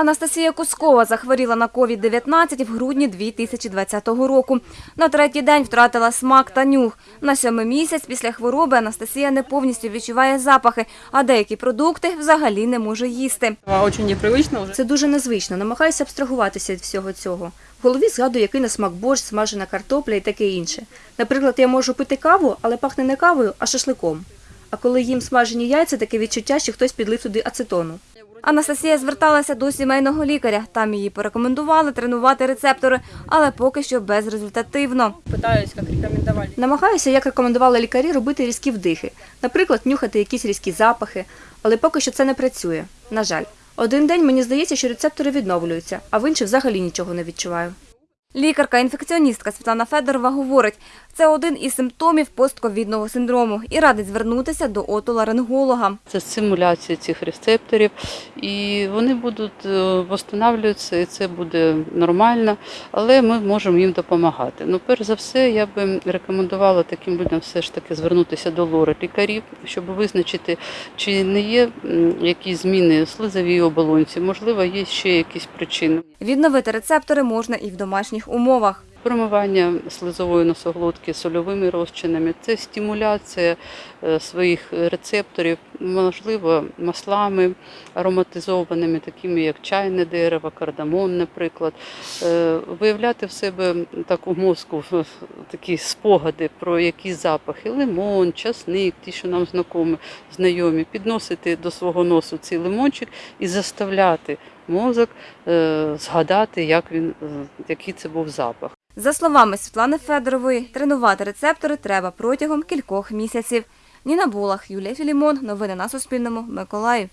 Анастасія Кускова захворіла на COVID-19 в грудні 2020 року. На третій день втратила смак та нюх. На сьомий місяць після хвороби Анастасія не повністю відчуває запахи, а деякі продукти взагалі не може їсти. Це дуже незвично. Намагаюся абстрагуватися від всього цього. В голові згадую, який на смак борщ, смажена картопля і таке інше. Наприклад, я можу пити каву, але пахне не кавою, а шашликом. А коли їм смажені яйця, таке відчуття, що хтось підлив туди ацетону. Анастасія зверталася до сімейного лікаря. Там її порекомендували тренувати рецептори, але поки що безрезультативно. Питаюсь, як рекомендували. Намагаюся, як рекомендували лікарі, робити різкі вдихи, наприклад, нюхати якісь різкі запахи, але поки що це не працює. На жаль, один день мені здається, що рецептори відновлюються, а в інший взагалі нічого не відчуваю. Лікарка-інфекціоністка Світлана Федорова говорить, це один із симптомів постковідного синдрому і радить звернутися до отоларинголога. Це стимуляція цих рецепторів, і вони будуть е, восстанавлюватися, і це буде нормально, але ми можемо їм допомагати. Ну, перш за все, я би рекомендувала таким людям все ж таки звернутися до лори лікарів, щоб визначити, чи не є якісь зміни в слизовій оболонці, можливо, є ще якісь причини. Відновити рецептори можна і в домашніх умовах. Промивання слизової носоглотки сольовими розчинами це стимуляція е, своїх рецепторів, можливо, маслами ароматизованими, такими як чайне дерево, кардамон, наприклад. Е, Виявляти в себе так у мозку такі спогади про якісь запахи, лимон, часник, ті, що нам знайомі, підносити до свого носу цей лимончик і заставляти мозок е, згадати, як він, який це був запах. За словами Світлани Федорової, тренувати рецептори треба протягом кількох місяців. Ніна Булах, Юлія Філімон. Новини на Суспільному. Миколаїв.